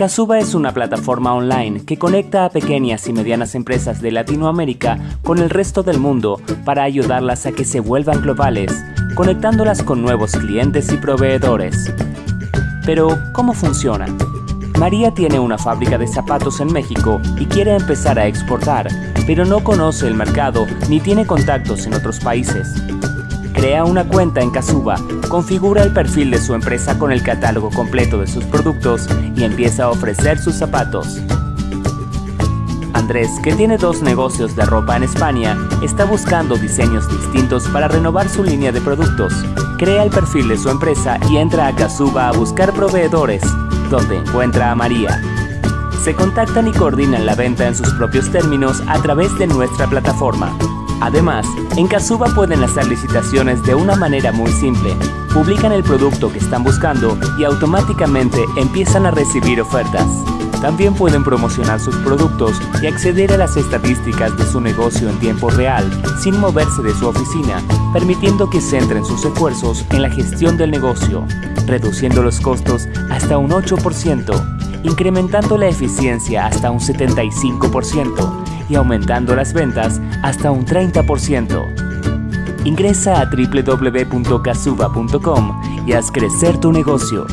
Casuba es una plataforma online que conecta a pequeñas y medianas empresas de Latinoamérica con el resto del mundo para ayudarlas a que se vuelvan globales, conectándolas con nuevos clientes y proveedores. Pero, ¿cómo funciona? María tiene una fábrica de zapatos en México y quiere empezar a exportar, pero no conoce el mercado ni tiene contactos en otros países. Crea una cuenta en Casuba, configura el perfil de su empresa con el catálogo completo de sus productos y empieza a ofrecer sus zapatos. Andrés, que tiene dos negocios de ropa en España, está buscando diseños distintos para renovar su línea de productos. Crea el perfil de su empresa y entra a Casuba a buscar proveedores, donde encuentra a María. Se contactan y coordinan la venta en sus propios términos a través de nuestra plataforma. Además, en Casuba pueden hacer licitaciones de una manera muy simple. Publican el producto que están buscando y automáticamente empiezan a recibir ofertas. También pueden promocionar sus productos y acceder a las estadísticas de su negocio en tiempo real, sin moverse de su oficina, permitiendo que centren sus esfuerzos en la gestión del negocio, reduciendo los costos hasta un 8%, incrementando la eficiencia hasta un 75% y aumentando las ventas hasta un 30%. Ingresa a www.casuba.com y haz crecer tu negocio.